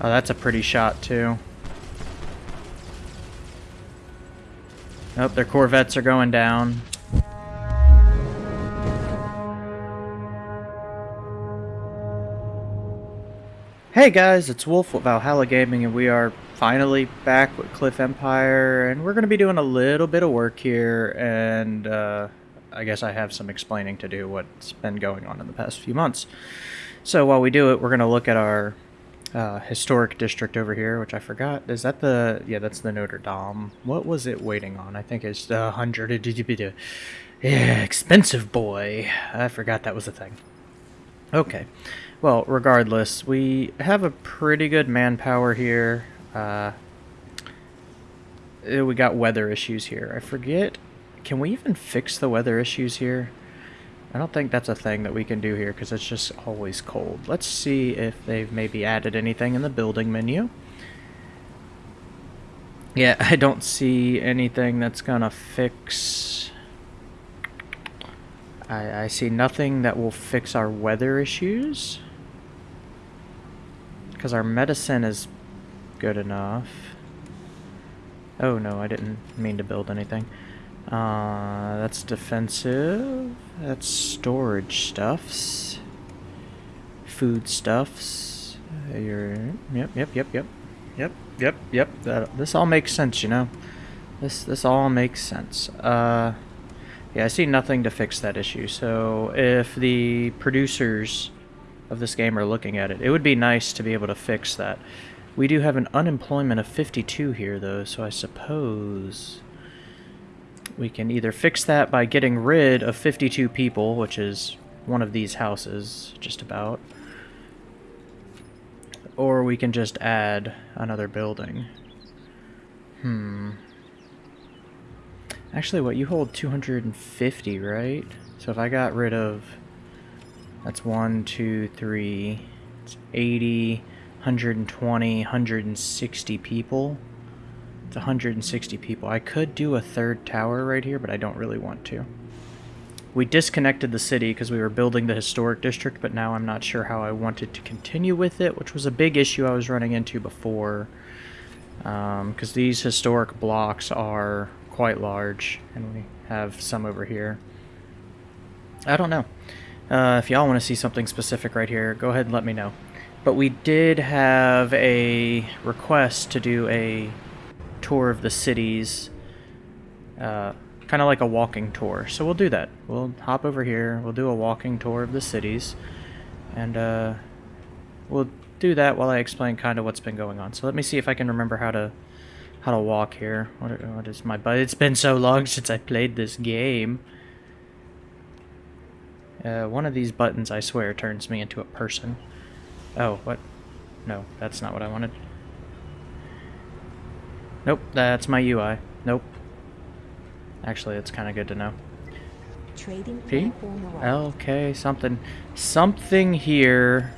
Oh, that's a pretty shot, too. Oh, their Corvettes are going down. Hey guys, it's Wolf with Valhalla Gaming, and we are finally back with Cliff Empire, and we're going to be doing a little bit of work here, and uh, I guess I have some explaining to do what's been going on in the past few months. So while we do it, we're going to look at our uh, historic district over here, which I forgot. Is that the... Yeah, that's the Notre Dame. What was it waiting on? I think it's the 100... Yeah, expensive boy. I forgot that was a thing. Okay. Well, regardless, we have a pretty good manpower here. Uh, we got weather issues here. I forget... Can we even fix the weather issues here? I don't think that's a thing that we can do here because it's just always cold. Let's see if they've maybe added anything in the building menu. Yeah, I don't see anything that's gonna fix... I, I see nothing that will fix our weather issues. Because our medicine is good enough. Oh no, I didn't mean to build anything. Uh, that's defensive. That's storage stuffs. Food stuffs. Uh, Your yep, yep, yep, yep, yep, yep, yep. That this all makes sense, you know. This this all makes sense. Uh, yeah, I see nothing to fix that issue. So if the producers of this game are looking at it, it would be nice to be able to fix that. We do have an unemployment of 52 here, though, so I suppose we can either fix that by getting rid of 52 people, which is one of these houses, just about. Or we can just add another building. Hmm. Actually, what, you hold 250, right? So if I got rid of... That's 1, 2, 3... It's 80, 120, 160 people. It's 160 people. I could do a third tower right here, but I don't really want to. We disconnected the city because we were building the historic district, but now I'm not sure how I wanted to continue with it, which was a big issue I was running into before. Because um, these historic blocks are quite large, and we have some over here. I don't know. Uh, if y'all want to see something specific right here, go ahead and let me know. But we did have a request to do a tour of the cities, uh, kind of like a walking tour. So we'll do that. We'll hop over here, we'll do a walking tour of the cities, and uh, we'll do that while I explain kind of what's been going on. So let me see if I can remember how to how to walk here. What, what is my but It's been so long since I played this game. Uh, one of these buttons, I swear, turns me into a person. Oh, what? No, that's not what I wanted. Nope, that's my UI. Nope. Actually, it's kind of good to know. Trading P? Okay, something. Something here.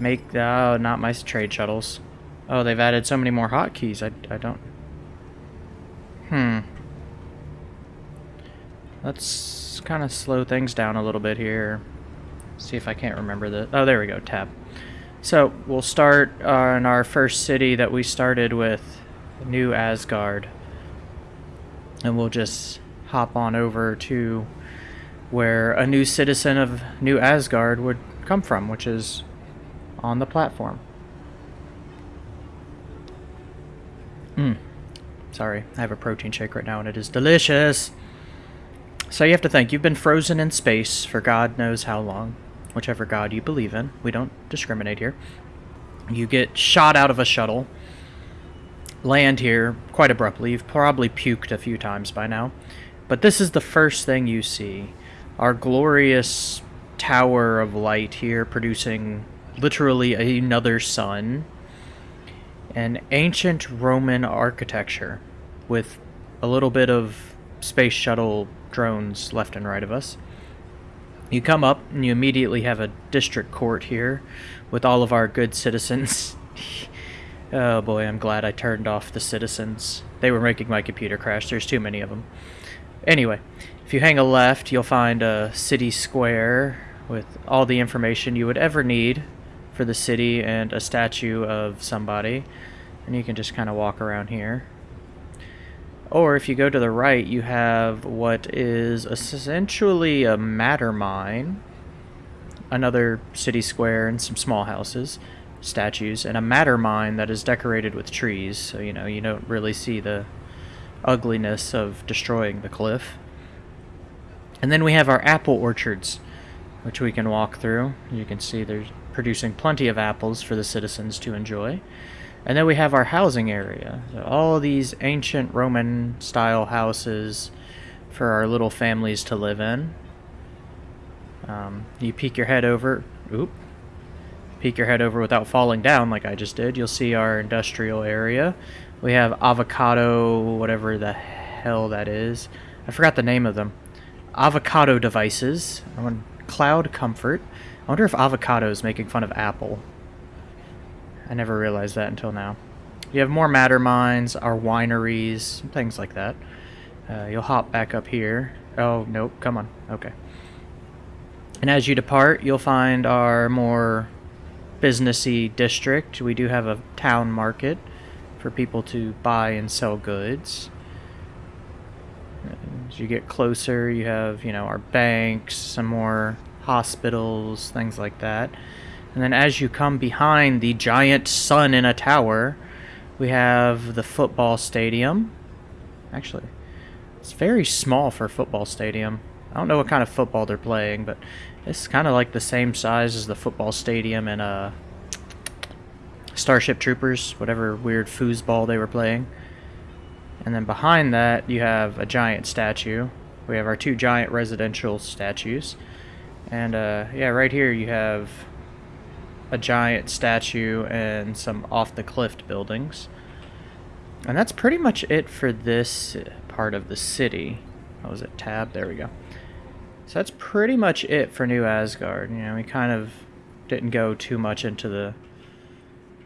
Make, oh, not my trade shuttles. Oh, they've added so many more hotkeys. I, I don't... Hmm. Let's kind of slow things down a little bit here. See if I can't remember the... Oh, there we go, tab. So, we'll start on our first city that we started with New Asgard. And we'll just hop on over to where a new citizen of New Asgard would come from, which is on the platform. Mmm. Sorry, I have a protein shake right now and it is delicious. So you have to think, you've been frozen in space for God knows how long. Whichever God you believe in. We don't discriminate here. You get shot out of a shuttle land here quite abruptly. You've probably puked a few times by now. But this is the first thing you see. Our glorious tower of light here producing literally another sun. An ancient Roman architecture with a little bit of space shuttle drones left and right of us. You come up and you immediately have a district court here with all of our good citizens Oh boy, I'm glad I turned off the citizens. They were making my computer crash. There's too many of them. Anyway, if you hang a left, you'll find a city square with all the information you would ever need for the city and a statue of somebody. And you can just kind of walk around here. Or if you go to the right, you have what is essentially a matter mine, another city square and some small houses, statues, and a matter mine that is decorated with trees. So, you know, you don't really see the ugliness of destroying the cliff. And then we have our apple orchards, which we can walk through. You can see they're producing plenty of apples for the citizens to enjoy. And then we have our housing area. So all these ancient Roman style houses for our little families to live in. Um, you peek your head over, oop, peek your head over without falling down like I just did. You'll see our industrial area. We have avocado, whatever the hell that is. I forgot the name of them. Avocado devices. I want cloud comfort. I wonder if avocado is making fun of Apple. I never realized that until now. You have more matter mines, our wineries, things like that. Uh, you'll hop back up here. Oh, nope, come on. Okay. And as you depart, you'll find our more businessy district. We do have a town market for people to buy and sell goods. As you get closer, you have, you know, our banks, some more hospitals, things like that. And then as you come behind the giant sun in a tower, we have the football stadium. Actually, it's very small for a football stadium. I don't know what kind of football they're playing, but it's kind of like the same size as the football stadium in uh, Starship Troopers, whatever weird foosball they were playing. And then behind that, you have a giant statue. We have our two giant residential statues. And uh, yeah, right here you have a giant statue and some off the cliff buildings. And that's pretty much it for this part of the city. Was it? Tab? There we go. So that's pretty much it for New Asgard. You know, we kind of didn't go too much into the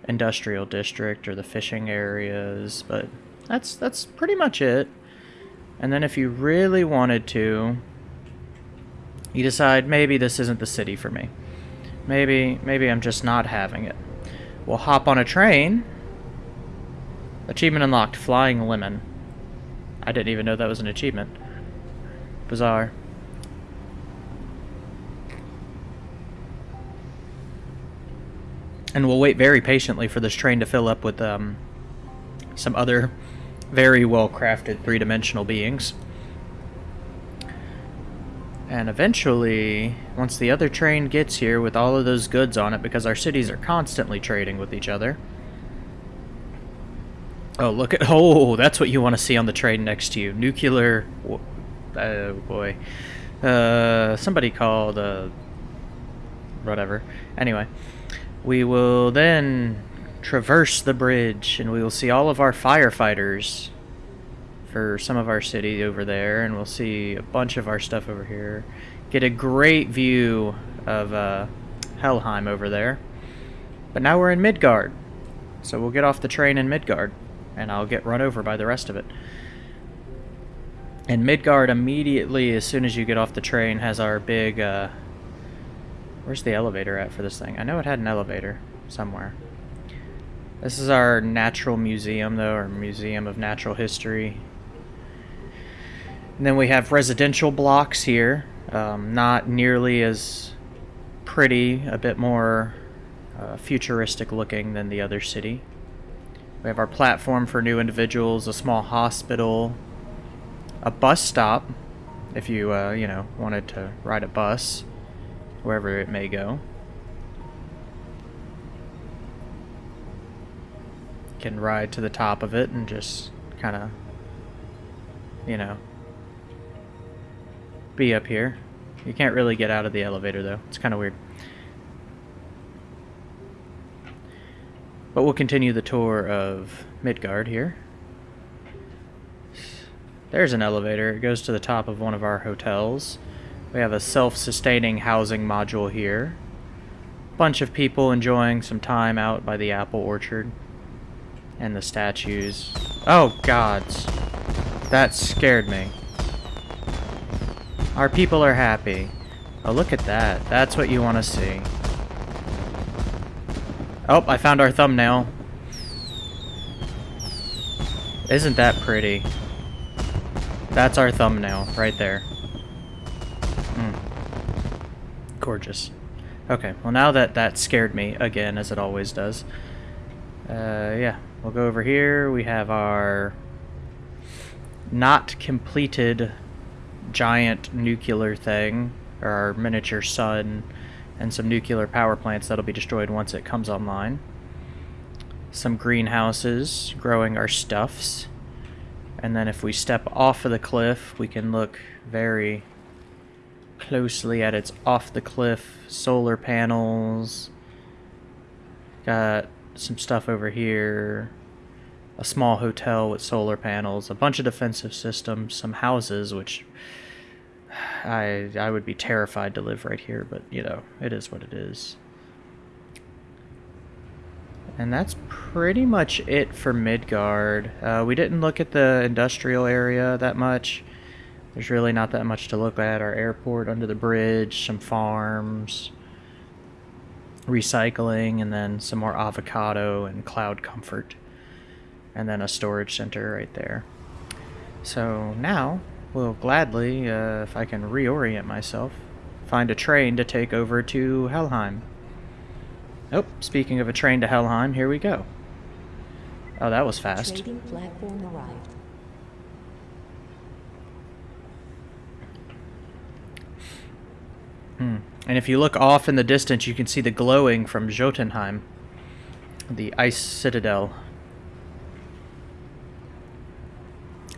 industrial district or the fishing areas, but that's that's pretty much it. And then if you really wanted to, you decide maybe this isn't the city for me. Maybe, maybe I'm just not having it. We'll hop on a train. Achievement unlocked, Flying Lemon. I didn't even know that was an achievement. Bizarre. And we'll wait very patiently for this train to fill up with um, some other very well-crafted three-dimensional beings. And eventually, once the other train gets here with all of those goods on it, because our cities are constantly trading with each other. Oh, look at... Oh, that's what you want to see on the train next to you. Nuclear... Oh, boy. Uh, somebody called, uh... Whatever. Anyway. We will then traverse the bridge, and we will see all of our firefighters for some of our city over there, and we'll see a bunch of our stuff over here. Get a great view of uh, Helheim over there. But now we're in Midgard, so we'll get off the train in Midgard, and I'll get run over by the rest of it. And Midgard immediately, as soon as you get off the train, has our big, uh, where's the elevator at for this thing? I know it had an elevator somewhere. This is our natural museum, though, or Museum of Natural History. And then we have residential blocks here. Um, not nearly as pretty, a bit more uh, futuristic looking than the other city. We have our platform for new individuals, a small hospital, a bus stop, if you, uh, you know, wanted to ride a bus, wherever it may go. Can ride to the top of it and just kind of, you know, be up here. You can't really get out of the elevator, though. It's kind of weird. But we'll continue the tour of Midgard here. There's an elevator. It goes to the top of one of our hotels. We have a self-sustaining housing module here. Bunch of people enjoying some time out by the apple orchard. And the statues. Oh, gods. That scared me. Our people are happy. Oh, look at that. That's what you want to see. Oh, I found our thumbnail. Isn't that pretty? That's our thumbnail, right there. Mm. Gorgeous. Okay, well now that that scared me, again, as it always does. Uh, yeah, we'll go over here. We have our not completed giant nuclear thing, or our miniature sun, and some nuclear power plants that'll be destroyed once it comes online. Some greenhouses growing our stuffs. And then if we step off of the cliff, we can look very closely at its off the cliff solar panels. Got some stuff over here. A small hotel with solar panels, a bunch of defensive systems, some houses, which I I would be terrified to live right here, but you know, it is what it is. And that's pretty much it for Midgard. Uh, we didn't look at the industrial area that much. There's really not that much to look at. Our airport under the bridge, some farms, recycling, and then some more avocado and cloud comfort. And then a storage center right there. So now, we'll gladly, uh, if I can reorient myself, find a train to take over to Helheim. Oh, speaking of a train to Helheim, here we go. Oh, that was fast. Trading platform arrived. Hmm. And if you look off in the distance, you can see the glowing from Jotunheim, the ice citadel.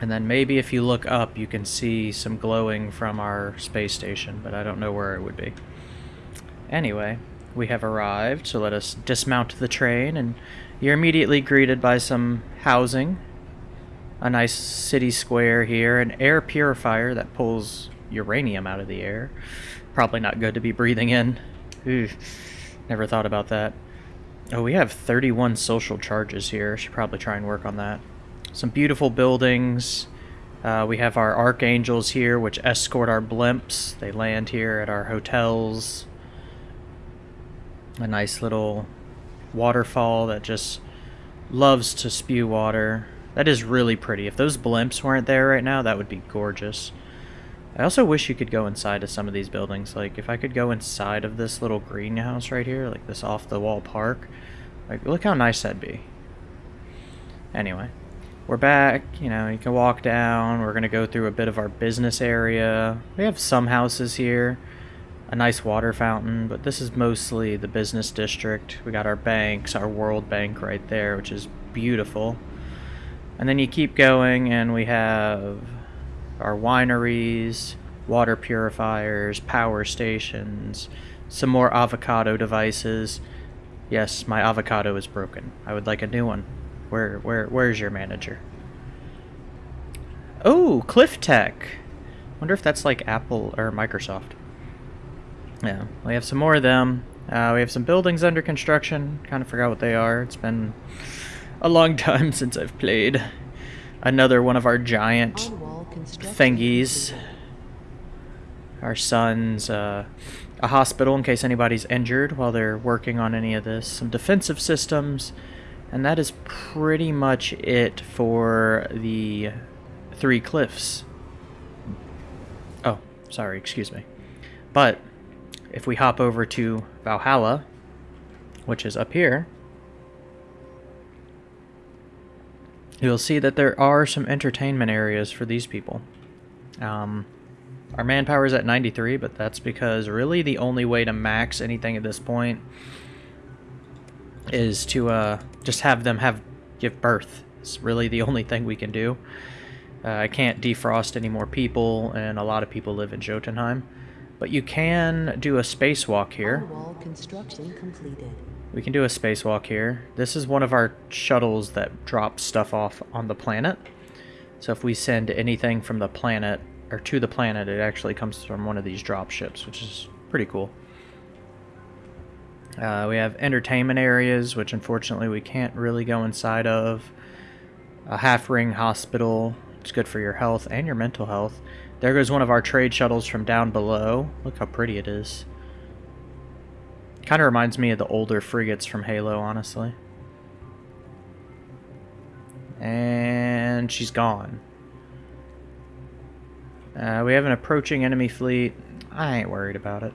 And then maybe if you look up, you can see some glowing from our space station, but I don't know where it would be. Anyway, we have arrived, so let us dismount the train, and you're immediately greeted by some housing. A nice city square here, an air purifier that pulls uranium out of the air. Probably not good to be breathing in. Never thought about that. Oh, we have 31 social charges here. Should probably try and work on that. Some beautiful buildings. Uh, we have our archangels here, which escort our blimps. They land here at our hotels. A nice little waterfall that just loves to spew water. That is really pretty. If those blimps weren't there right now, that would be gorgeous. I also wish you could go inside of some of these buildings. Like, if I could go inside of this little greenhouse right here, like this off-the-wall park, like, look how nice that'd be. Anyway, we're back. You know, you can walk down. We're going to go through a bit of our business area. We have some houses here. A nice water fountain, but this is mostly the business district. We got our banks, our World Bank right there, which is beautiful. And then you keep going, and we have our wineries, water purifiers, power stations, some more avocado devices. Yes, my avocado is broken. I would like a new one. Where where where's your manager? Oh, Cliff Tech. Wonder if that's like Apple or Microsoft. Yeah, we have some more of them. Uh, we have some buildings under construction. Kind of forgot what they are. It's been a long time since I've played. Another one of our giant construction thingies. Our sun's uh, a hospital in case anybody's injured while they're working on any of this. Some defensive systems. And that is pretty much it for the three cliffs. Oh, sorry, excuse me. But if we hop over to Valhalla, which is up here, you'll see that there are some entertainment areas for these people. Um, our manpower is at 93, but that's because really the only way to max anything at this point is to uh, just have them have give birth. It's really the only thing we can do. Uh, I can't defrost any more people, and a lot of people live in Jotunheim. But you can do a spacewalk here. On-wall construction completed. We can do a spacewalk here. This is one of our shuttles that drops stuff off on the planet. So if we send anything from the planet, or to the planet, it actually comes from one of these drop ships, which is pretty cool. Uh, we have entertainment areas, which unfortunately we can't really go inside of. A half ring hospital. It's good for your health and your mental health. There goes one of our trade shuttles from down below. Look how pretty it is. Kind of reminds me of the older frigates from Halo, honestly. And she's gone. Uh, we have an approaching enemy fleet. I ain't worried about it.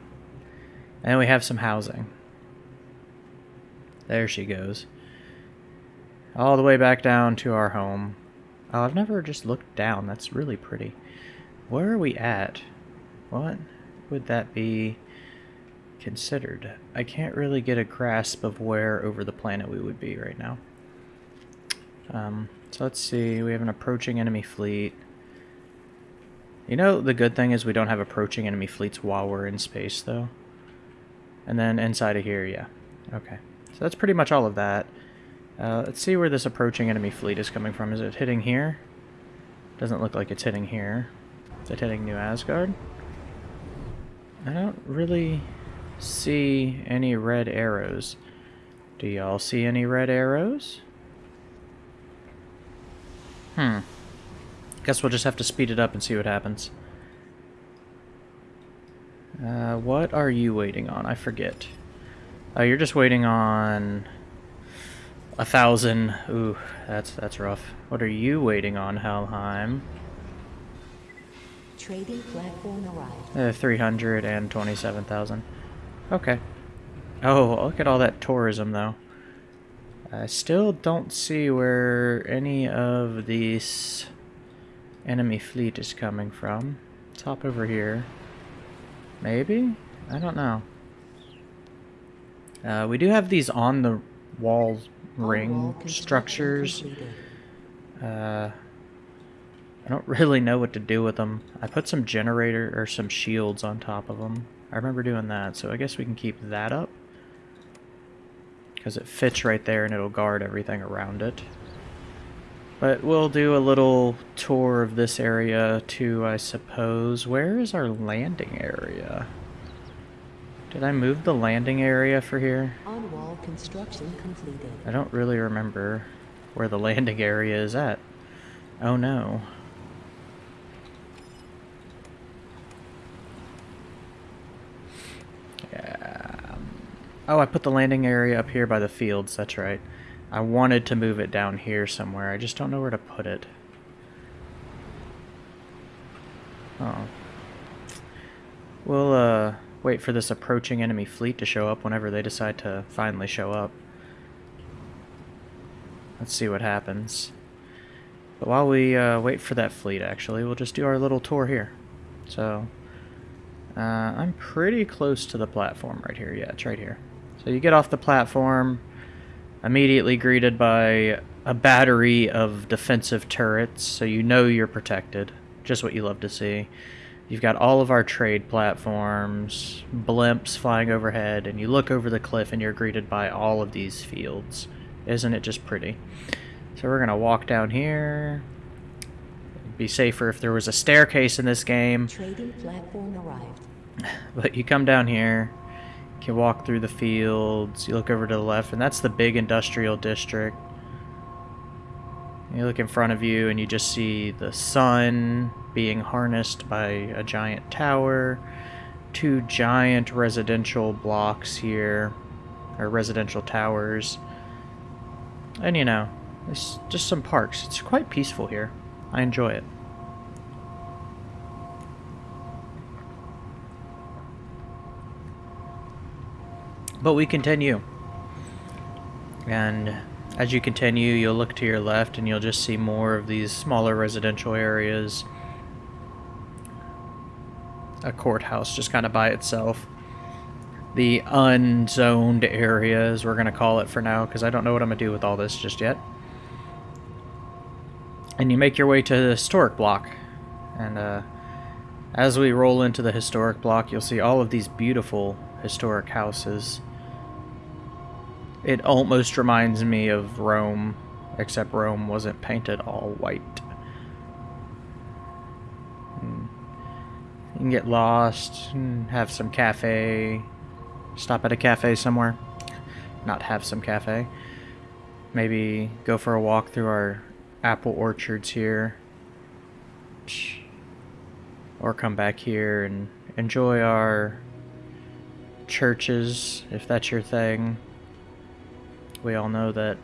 And we have some housing. There she goes. All the way back down to our home. Oh, I've never just looked down. That's really pretty. Where are we at? What would that be considered? I can't really get a grasp of where over the planet we would be right now. Um, so let's see. We have an approaching enemy fleet. You know, the good thing is we don't have approaching enemy fleets while we're in space, though. And then inside of here, yeah. Okay. So that's pretty much all of that. Uh, let's see where this approaching enemy fleet is coming from. Is it hitting here? Doesn't look like it's hitting here. Is it hitting New Asgard? I don't really see any red arrows. Do y'all see any red arrows? Hmm. Guess we'll just have to speed it up and see what happens. Uh, what are you waiting on? I forget. Oh, you're just waiting on a thousand. Ooh, that's that's rough. What are you waiting on, Helheim? Trading platform arrived. Uh, 327,000. Okay. Oh, look at all that tourism, though. I still don't see where any of these enemy fleet is coming from. Let's hop over here. Maybe? I don't know. Uh, we do have these on the wall ring All wall construction structures. Uh, I don't really know what to do with them. I put some generator or some shields on top of them. I remember doing that, so I guess we can keep that up. Because it fits right there and it'll guard everything around it. But we'll do a little tour of this area too, I suppose. Where is our landing area? Did I move the landing area for here? On wall construction completed. I don't really remember where the landing area is at. Oh no. Oh, I put the landing area up here by the fields, that's right. I wanted to move it down here somewhere, I just don't know where to put it. Oh. We'll, uh, wait for this approaching enemy fleet to show up whenever they decide to finally show up. Let's see what happens. But while we uh, wait for that fleet, actually, we'll just do our little tour here. So, uh, I'm pretty close to the platform right here. Yeah, it's right here. So you get off the platform, immediately greeted by a battery of defensive turrets, so you know you're protected. Just what you love to see. You've got all of our trade platforms, blimps flying overhead, and you look over the cliff and you're greeted by all of these fields. Isn't it just pretty? So we're going to walk down here. It'd be safer if there was a staircase in this game, Trading platform arrived. but you come down here, you can walk through the fields, you look over to the left, and that's the big industrial district. You look in front of you and you just see the sun being harnessed by a giant tower, two giant residential blocks here, or residential towers. And you know, it's just some parks. It's quite peaceful here. I enjoy it. But we continue. And as you continue, you'll look to your left and you'll just see more of these smaller residential areas. A courthouse just kind of by itself. The unzoned areas, we're going to call it for now, because I don't know what I'm going to do with all this just yet. And you make your way to the historic block. And uh, as we roll into the historic block, you'll see all of these beautiful historic houses. It almost reminds me of Rome, except Rome wasn't painted all white. Hmm. You can get lost have some cafe. Stop at a cafe somewhere. Not have some cafe. Maybe go for a walk through our apple orchards here. Or come back here and enjoy our churches, if that's your thing. We all know that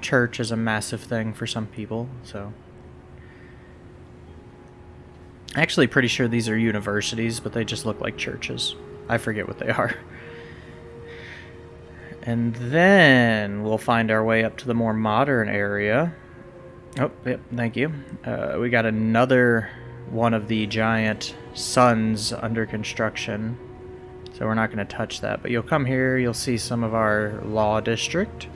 church is a massive thing for some people, so. Actually, pretty sure these are universities, but they just look like churches. I forget what they are. And then we'll find our way up to the more modern area. Oh, yep, thank you. Uh, we got another one of the giant suns under construction. So we're not going to touch that. But you'll come here, you'll see some of our law district.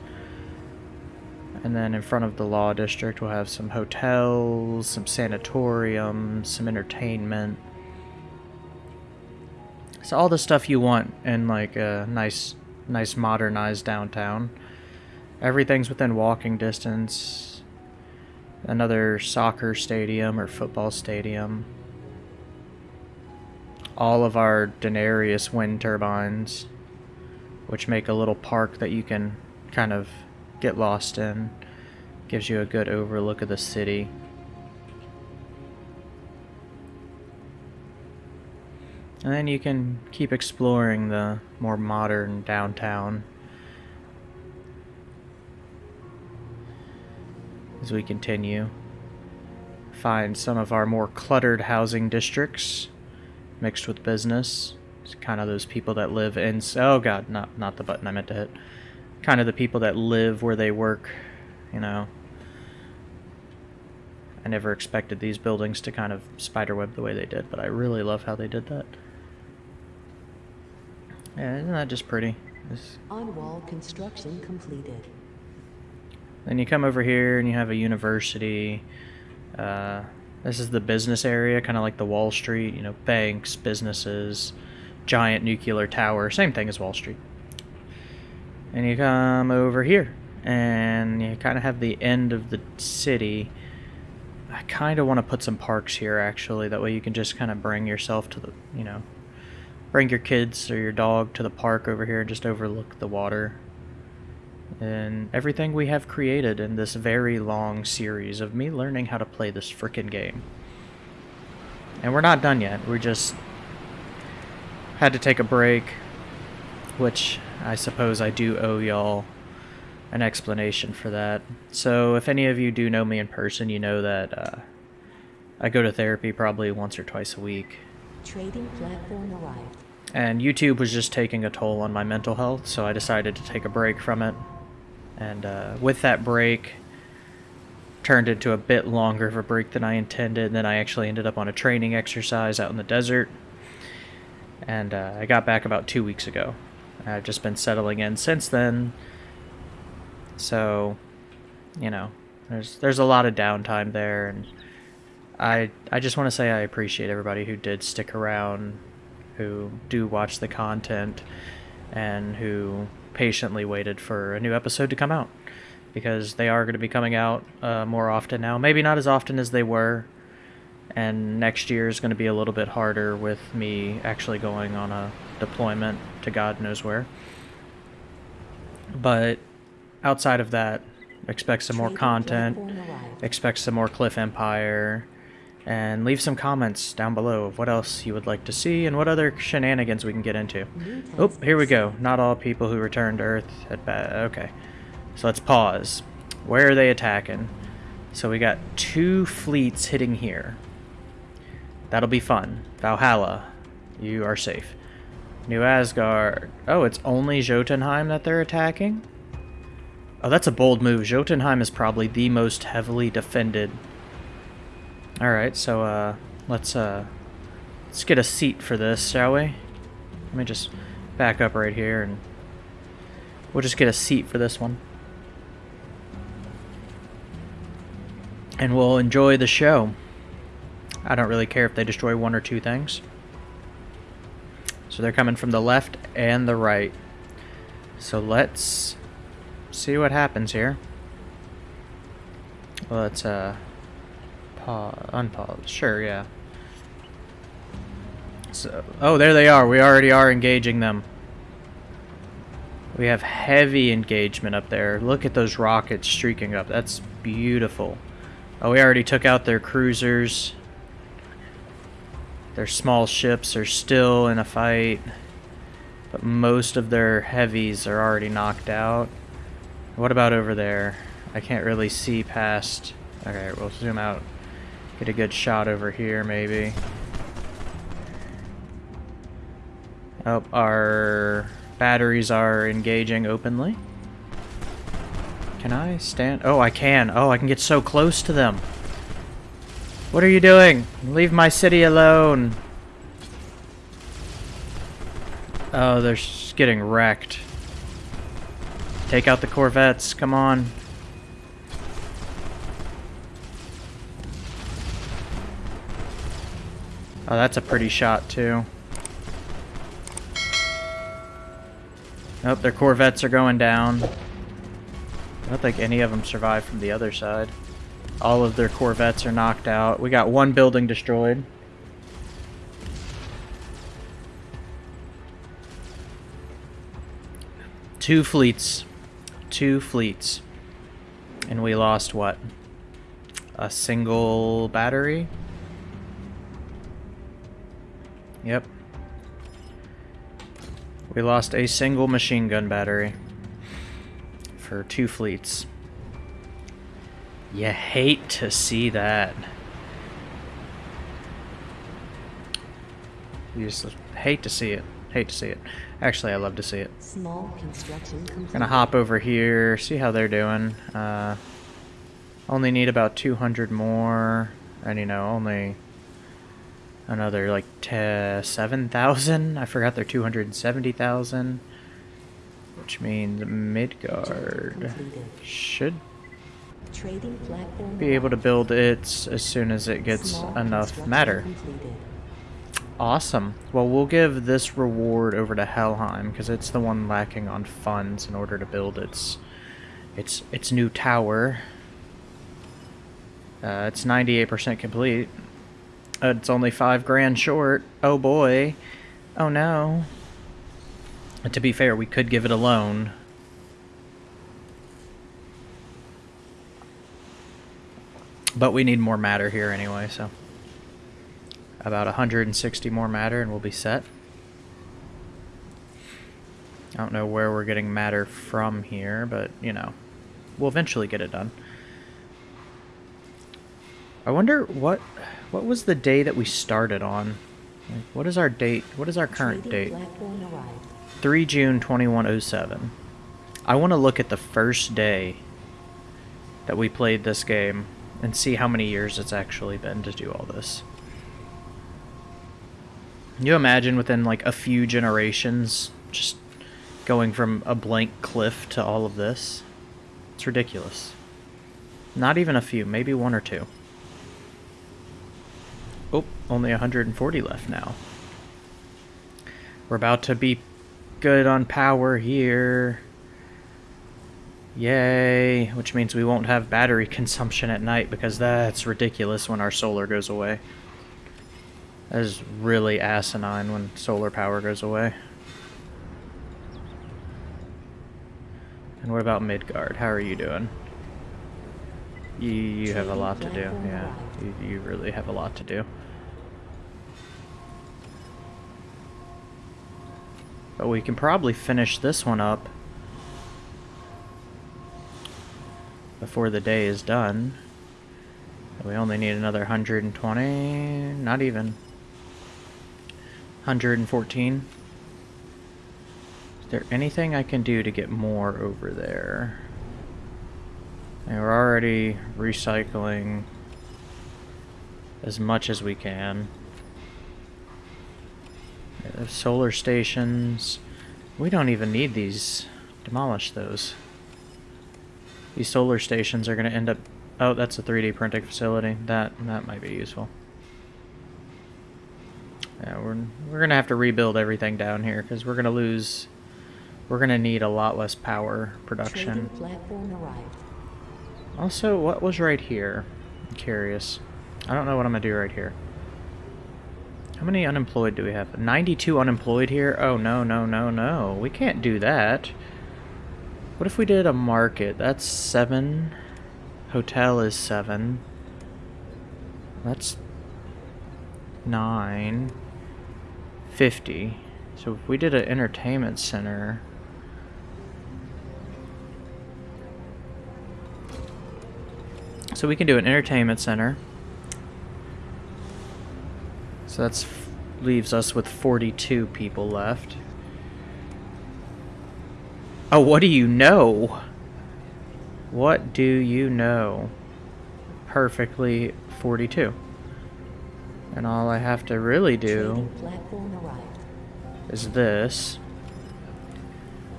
And then in front of the law district, we'll have some hotels, some sanatoriums, some entertainment. So all the stuff you want in like a nice, nice modernized downtown. Everything's within walking distance. Another soccer stadium or football stadium. All of our Denarius wind turbines, which make a little park that you can kind of get lost in. Gives you a good overlook of the city. And then you can keep exploring the more modern downtown as we continue. Find some of our more cluttered housing districts mixed with business. It's kind of those people that live in... Oh god, not, not the button I meant to hit kind of the people that live where they work, you know. I never expected these buildings to kind of spiderweb the way they did, but I really love how they did that. Yeah, isn't that just pretty? On-wall construction completed. Then you come over here and you have a university. Uh, this is the business area, kind of like the Wall Street, you know, banks, businesses, giant nuclear tower, same thing as Wall Street. And you come over here and you kind of have the end of the city. I kind of want to put some parks here actually that way you can just kind of bring yourself to the you know bring your kids or your dog to the park over here and just overlook the water and everything we have created in this very long series of me learning how to play this frickin' game and we're not done yet we just had to take a break which I suppose I do owe y'all an explanation for that. So if any of you do know me in person, you know that uh, I go to therapy probably once or twice a week. Trading platform arrived. And YouTube was just taking a toll on my mental health, so I decided to take a break from it. And uh, with that break, turned into a bit longer of a break than I intended. And then I actually ended up on a training exercise out in the desert. And uh, I got back about two weeks ago. I've just been settling in since then. So, you know, there's there's a lot of downtime there, and I I just want to say I appreciate everybody who did stick around, who do watch the content, and who patiently waited for a new episode to come out, because they are going to be coming out uh, more often now. Maybe not as often as they were, and next year is going to be a little bit harder with me actually going on a deployment to God knows where. But outside of that, expect some more content, expect some more Cliff Empire, and leave some comments down below of what else you would like to see and what other shenanigans we can get into. Oh, here we go. Not all people who return to Earth at bad. Okay. So let's pause. Where are they attacking? So we got two fleets hitting here. That'll be fun. Valhalla, you are safe. New Asgard. Oh, it's only Jotunheim that they're attacking? Oh, that's a bold move. Jotunheim is probably the most heavily defended. Alright, so, uh, let's, uh, let's get a seat for this, shall we? Let me just back up right here and we'll just get a seat for this one. And we'll enjoy the show. I don't really care if they destroy one or two things. So they're coming from the left and the right. So let's see what happens here. Let's uh pause, unpause. Sure, yeah. So, oh, there they are. We already are engaging them. We have heavy engagement up there. Look at those rockets streaking up. That's beautiful. Oh, we already took out their cruisers. Their small ships are still in a fight. But most of their heavies are already knocked out. What about over there? I can't really see past... Okay, we'll zoom out. Get a good shot over here, maybe. Oh, our batteries are engaging openly. Can I stand? Oh, I can. Oh, I can get so close to them. What are you doing? Leave my city alone. Oh, they're getting wrecked. Take out the Corvettes. Come on. Oh, that's a pretty shot, too. Oh, their Corvettes are going down. I don't think any of them survived from the other side. All of their Corvettes are knocked out. We got one building destroyed. Two fleets. Two fleets. And we lost what? A single battery? Yep. We lost a single machine gun battery for two fleets. You hate to see that. You just hate to see it. Hate to see it. Actually, I love to see it. Small construction complete. Gonna hop over here, see how they're doing. Uh, only need about 200 more, and you know, only another like 7,000. I forgot they're 270,000, which means Midgard should be able to build it as soon as it gets enough matter. Awesome. Well, we'll give this reward over to Helheim because it's the one lacking on funds in order to build its its its new tower. Uh, it's 98% complete. It's only five grand short. Oh boy. Oh no. To be fair, we could give it a loan. But we need more matter here anyway, so about 160 more matter and we'll be set. I don't know where we're getting matter from here, but, you know, we'll eventually get it done. I wonder what what was the day that we started on? Like, what is our date? What is our current date? 3 June 2107. I want to look at the first day that we played this game and see how many years it's actually been to do all this. Can you imagine within like a few generations just going from a blank cliff to all of this? It's ridiculous. Not even a few, maybe one or two. Oh, only 140 left now. We're about to be good on power here. Yay, which means we won't have battery consumption at night because that's ridiculous when our solar goes away. That is really asinine when solar power goes away. And what about Midgard? How are you doing? You, you have a lot to do, yeah. You, you really have a lot to do. But we can probably finish this one up before the day is done. We only need another 120, not even. 114. Is there anything I can do to get more over there? We're already recycling as much as we can. Uh, solar stations. We don't even need these. Demolish those. These solar stations are going to end up... Oh, that's a 3D printing facility. That that might be useful. Yeah, we're, we're going to have to rebuild everything down here because we're going to lose... We're going to need a lot less power production. Trading platform arrived. Also, what was right here? I'm curious. I don't know what I'm going to do right here. How many unemployed do we have? 92 unemployed here? Oh, no, no, no, no. We can't do that. What if we did a market? That's 7. Hotel is 7. That's 9. 50. So if we did an entertainment center... So we can do an entertainment center. So that's leaves us with 42 people left. Oh, what do you know? What do you know? Perfectly 42. And all I have to really do Trading platform arrived. is this.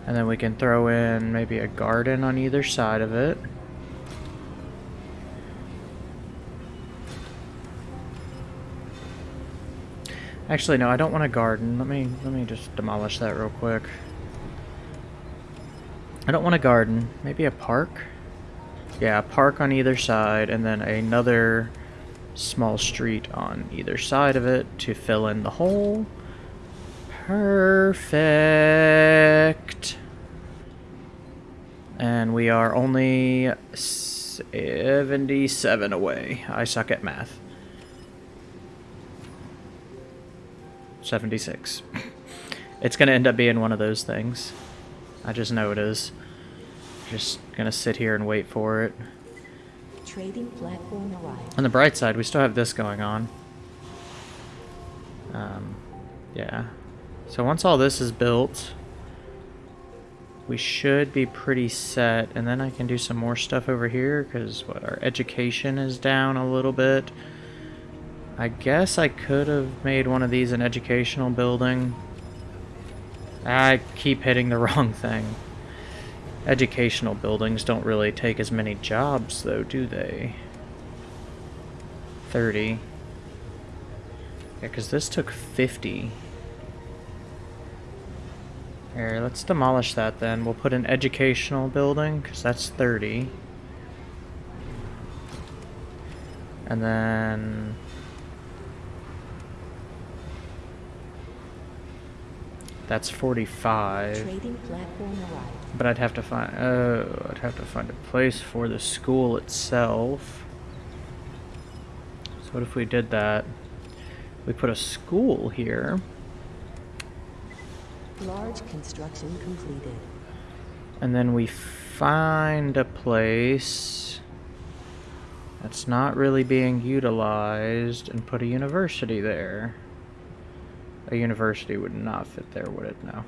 And then we can throw in maybe a garden on either side of it. Actually, no, I don't want a garden. Let me let me just demolish that real quick. I don't want a garden. Maybe a park? Yeah, a park on either side, and then another small street on either side of it to fill in the hole. Perfect. And we are only 77 away. I suck at math. 76. It's going to end up being one of those things. I just know it is. Just going to sit here and wait for it. Trading platform arrived. On the bright side, we still have this going on. Um, yeah. So once all this is built, we should be pretty set. And then I can do some more stuff over here because what our education is down a little bit. I guess I could have made one of these an educational building. I keep hitting the wrong thing. Educational buildings don't really take as many jobs, though, do they? 30. Yeah, because this took 50. Here, let's demolish that then. We'll put an educational building, because that's 30. And then... That's 45. Trading platform arrived. But I'd have to find oh, I'd have to find a place for the school itself. So what if we did that? We put a school here, Large construction completed. and then we find a place that's not really being utilized and put a university there. A university would not fit there, would it? No.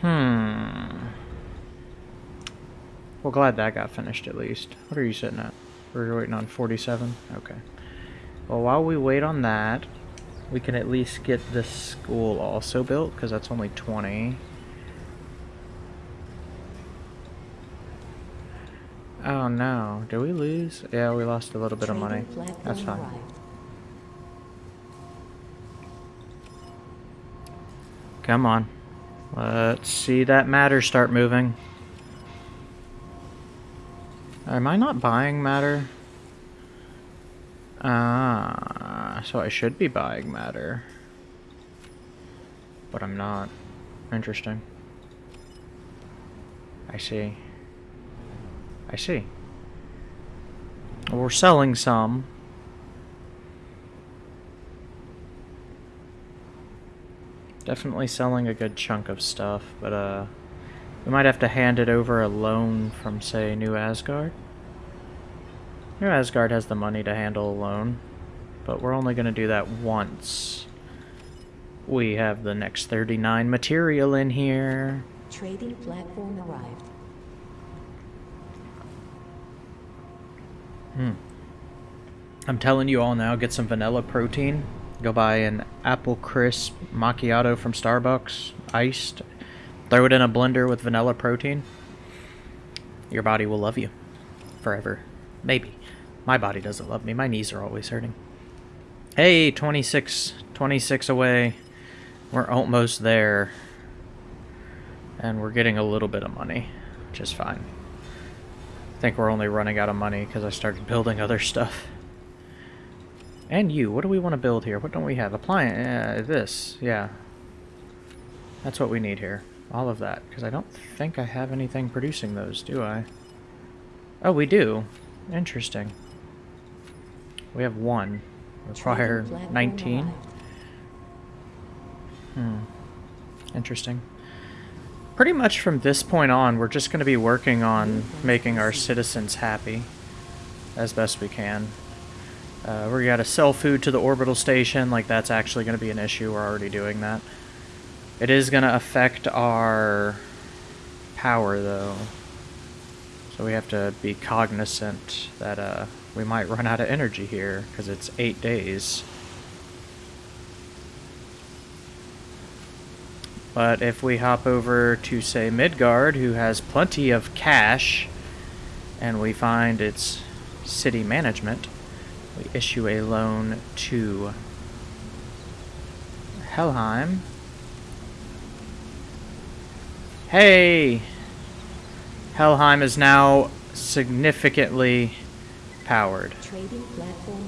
Hmm. Well, glad that got finished at least. What are you sitting at? We're waiting on 47? Okay. Well, while we wait on that, we can at least get this school also built, because that's only 20. Oh no, did we lose? Yeah, we lost a little bit of money. That's fine. Come on. Let's see that matter start moving. Am I not buying matter? Ah, so I should be buying matter. But I'm not. Interesting. I see. I see. We're selling some. Definitely selling a good chunk of stuff, but uh, we might have to hand it over a loan from, say, New Asgard. New Asgard has the money to handle a loan, but we're only going to do that once. We have the next 39 material in here. Trading platform arrived. Hmm. I'm telling you all now, get some vanilla protein. Go buy an apple crisp macchiato from Starbucks, iced. Throw it in a blender with vanilla protein. Your body will love you. Forever. Maybe. My body doesn't love me. My knees are always hurting. Hey, 26. 26 away. We're almost there. And we're getting a little bit of money, which is fine. I think we're only running out of money because I started building other stuff. And you, what do we want to build here? What don't we have? Appliance, uh, this, yeah. That's what we need here. All of that, because I don't think I have anything producing those, do I? Oh, we do. Interesting. We have one. Require Trading platform 19. Hmm. Interesting. Pretty much from this point on, we're just going to be working on making our citizens happy as best we can. Uh, we got to sell food to the orbital station, like that's actually going to be an issue. We're already doing that. It is going to affect our power, though. So we have to be cognizant that uh, we might run out of energy here, because it's eight days. But if we hop over to, say, Midgard, who has plenty of cash, and we find its city management, we issue a loan to Helheim. Hey! Helheim is now significantly powered. Trading platform.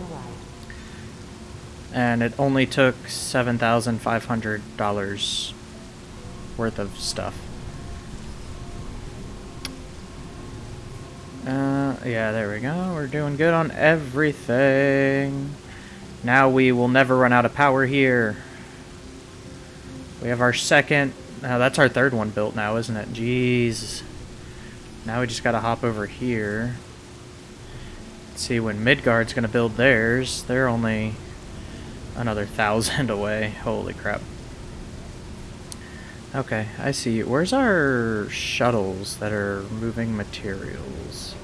And it only took $7,500 worth of stuff. Uh, yeah, there we go. We're doing good on everything. Now we will never run out of power here. We have our second... Now that's our third one built now, isn't it? Jeez. Now we just gotta hop over here. See when Midgard's gonna build theirs. They're only another thousand away. Holy crap. Okay, I see. Where's our shuttles that are moving materials?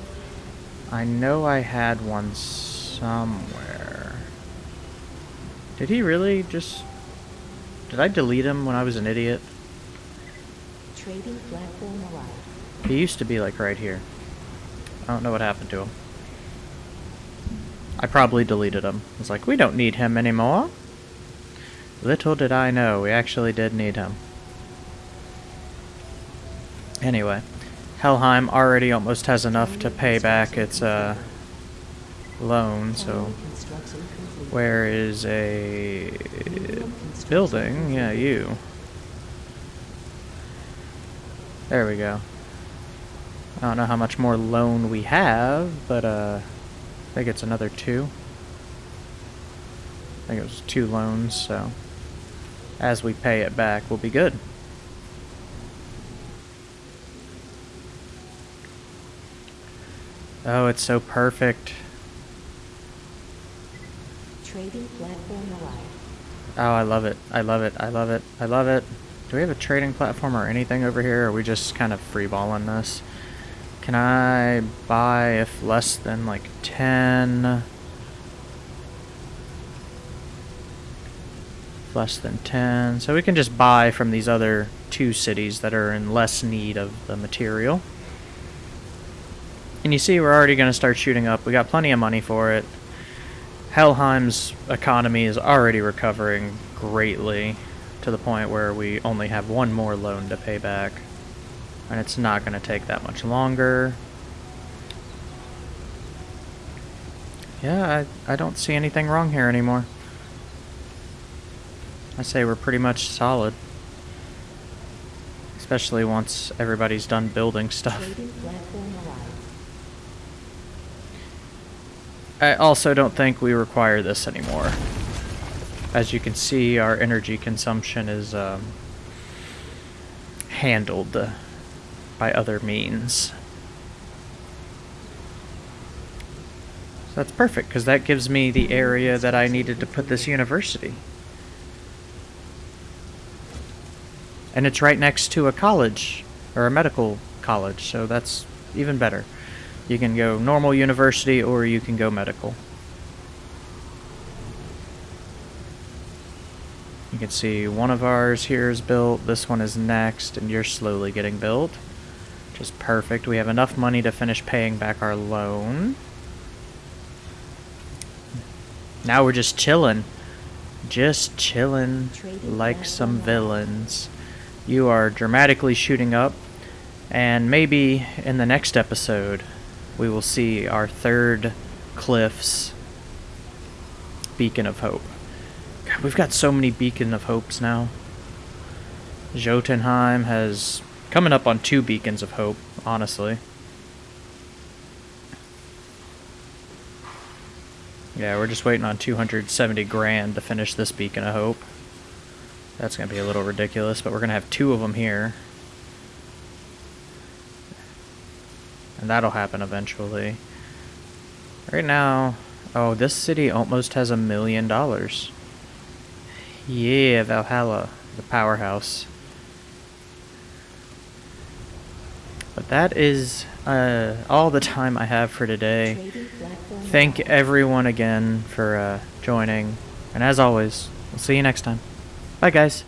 I know I had one somewhere. Did he really just... Did I delete him when I was an idiot? Trading platform. He used to be like right here. I don't know what happened to him. I probably deleted him. It's like, we don't need him anymore. Little did I know, we actually did need him. Anyway, Helheim already almost has enough to pay back its uh, loan, so where is a building? Yeah, you. There we go. I don't know how much more loan we have, but uh, I think it's another two. I think it was two loans, so as we pay it back, we'll be good. Oh, it's so perfect. Trading platform arrived. Oh, I love it. I love it. I love it. I love it. Do we have a trading platform or anything over here? Or are we just kind of freeballing this? Can I buy if less than like 10? Less than 10. So we can just buy from these other two cities that are in less need of the material. And you see we're already going to start shooting up. We got plenty of money for it. Helheim's economy is already recovering greatly to the point where we only have one more loan to pay back. And it's not going to take that much longer. Yeah, I, I don't see anything wrong here anymore. I say we're pretty much solid. Especially once everybody's done building stuff. Trading platform arrived. I also don't think we require this anymore. As you can see, our energy consumption is um, handled by other means. So that's perfect, because that gives me the area that I needed to put this university. And it's right next to a college, or a medical college, so that's even better. You can go normal university or you can go medical. You can see one of ours here is built, this one is next, and you're slowly getting built. Which is perfect. We have enough money to finish paying back our loan. Now we're just chilling. Just chilling like some villains. You are dramatically shooting up, and maybe in the next episode, we will see our third Cliffs Beacon of Hope. God, we've got so many Beacon of Hopes now. Jotunheim has coming up on two Beacons of Hope, honestly. Yeah, we're just waiting on 270 grand to finish this Beacon of Hope. That's going to be a little ridiculous, but we're going to have two of them here. And that'll happen eventually. Right now, oh, this city almost has a million dollars. Yeah, Valhalla, the powerhouse. But that is uh, all the time I have for today. Thank everyone again for uh, joining. And as always, we'll see you next time. Bye, guys.